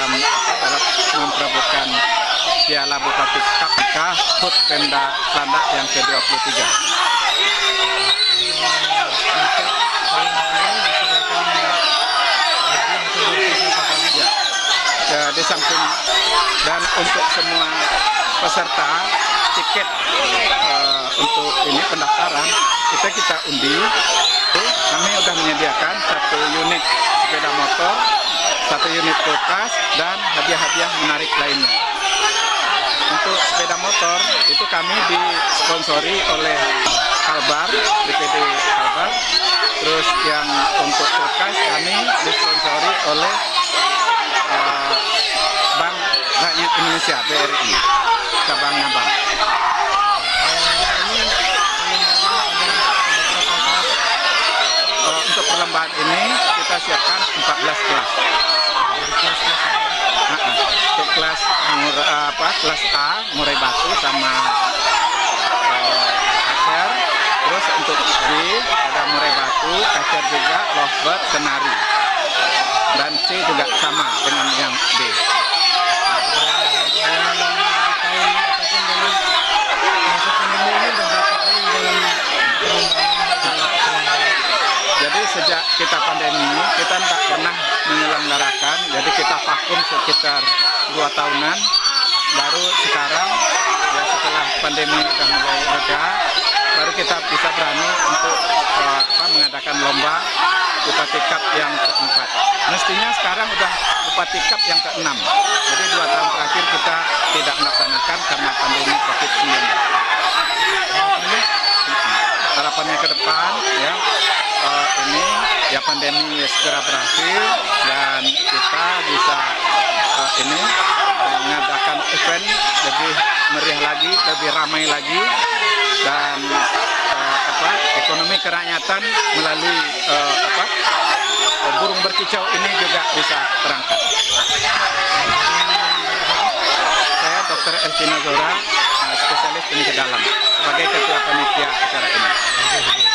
dalam dalam memperebutkan Piala Bupati KPK HUT Pemda Landak yang ke-23. Ya. Ya, di samping dan untuk semua peserta tiket uh, untuk ini pendaftaran kita kita undi kami sudah menyediakan satu unit sepeda motor satu unit kulkas dan hadiah-hadiah menarik lainnya. Untuk sepeda motor itu kami disponsori oleh Kalbar BPD Kalbar. Terus yang untuk kulkas kami disponsori oleh uh, Bank Rakyat Indonesia BRI cabangnya Bank. Uh, untuk perlombaan ini kita siapkan 14 kelas. Nah, uh, untuk kelas mur- apa kelas A murai batu sama kacer. Terus untuk B ada murai batu, kacer juga, lovebird, kenari. Dan C juga sama dengan yang B. kita pandemi ini kita tidak pernah menyelenggarakan. Jadi kita vakum sekitar dua tahunan. Baru sekarang ya setelah pandemi sudah mulai reda baru kita bisa berani untuk eh, apa, mengadakan lomba bupati cup yang keempat. Mestinya sekarang sudah bupati cup yang keenam. Jadi dua tahun terakhir kita tidak melaksanakan karena pandemi covid 19 ya pandemi segera berakhir dan kita bisa uh, ini mengadakan event lebih meriah lagi, lebih ramai lagi dan uh, apa ekonomi kerakyatan melalui uh, apa burung berkicau ini juga bisa terangkat. Saya Dr. Elvina Zora, spesialis penyakit dalam sebagai ketua panitia acara ini.